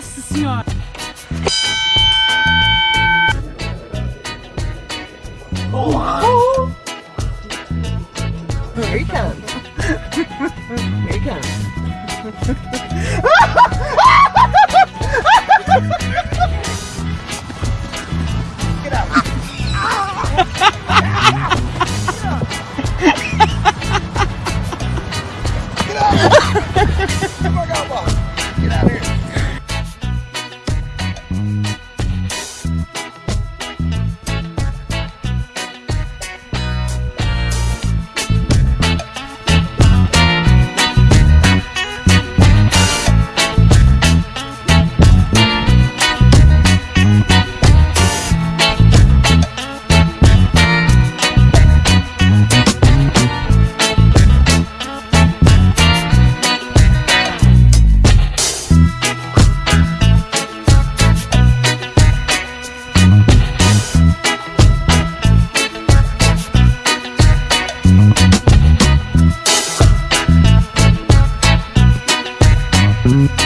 senhora! Oh. Here he comes. Here he comes. Mm-hmm.